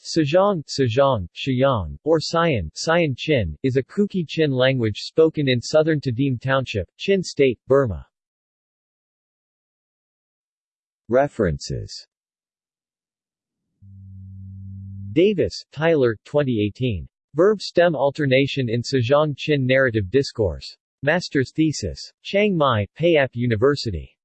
Sizang, Sejong, Shayong, or Sian, Sayan Chin, is a Kuki Chin language spoken in southern Tedim Township, Chin State, Burma. References Davis, Tyler, 2018. Verb stem alternation in Sizang Chin narrative discourse. Master's thesis. Chiang Mai, Payap University.